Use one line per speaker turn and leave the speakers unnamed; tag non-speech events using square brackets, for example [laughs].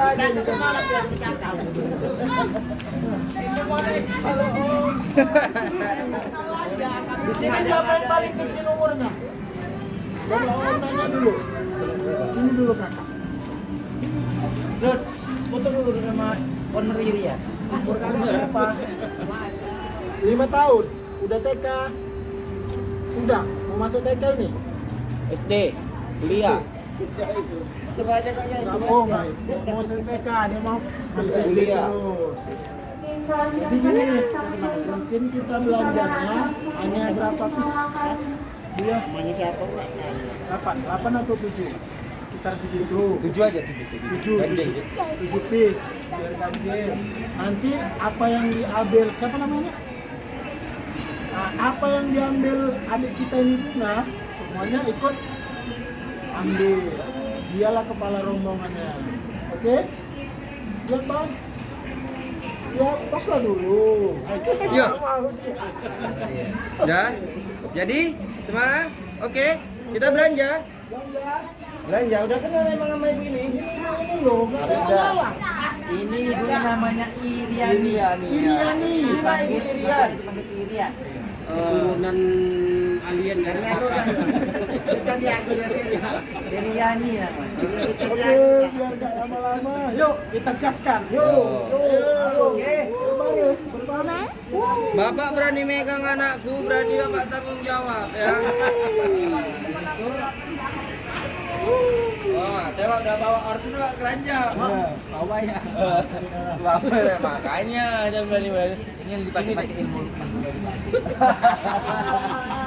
nih. Di sini siapa yang paling kecil umurnya? Nanya dulu. Sini dulu kakak. Dut, foto dulu sama owner ya. Umur kakak berapa? Lima tahun. Udah TK. Udah, mau masuk TK ini?
SD, kuliah.
Semuanya kok ya.
Nggak mau, nggak. mau masuk TK, dia mau masuk SD
Kuliah.
terus. Jadi gini, mungkin kita belanjanya hanya berapa pis? Dia
Namanya siapa
delapan, delapan atau tujuh? Sekitar segitu.
Tujuh aja tujuh.
tujuh tujuh, tujuh piece biar ganjil nanti apa yang diambil siapa namanya Nah, apa yang diambil adik kita ini bunga semuanya ikut ambil dialah kepala rombongannya oke siap bang siap paslah dulu
Iya. Ya. Jadi, semangat. Oke, kita belanja.
belanja
Belanja udah kenal emang sama ibu ini.
nah ini loh nggak ada
Ini ibunya namanya Iriani.
Iriani.
Iriani.
Dipanggil Irian.
Dipanggil Irian.
Turunan alien
Karena aku kan bukan dia namanya. Bukan
Oke, biar nggak lama-lama. Yuk, kita gaskan. Yuk, Oke, berbaris, berbaris.
Bapak berani megang anakku, berani bapak tanggung jawab ya. Oh, tengok udah bawa order bawa keranjang.
Bawa ya.
Bapak ya, makanya jangan berani berani.
Ini yang dipakai-pakai ilmu. [laughs]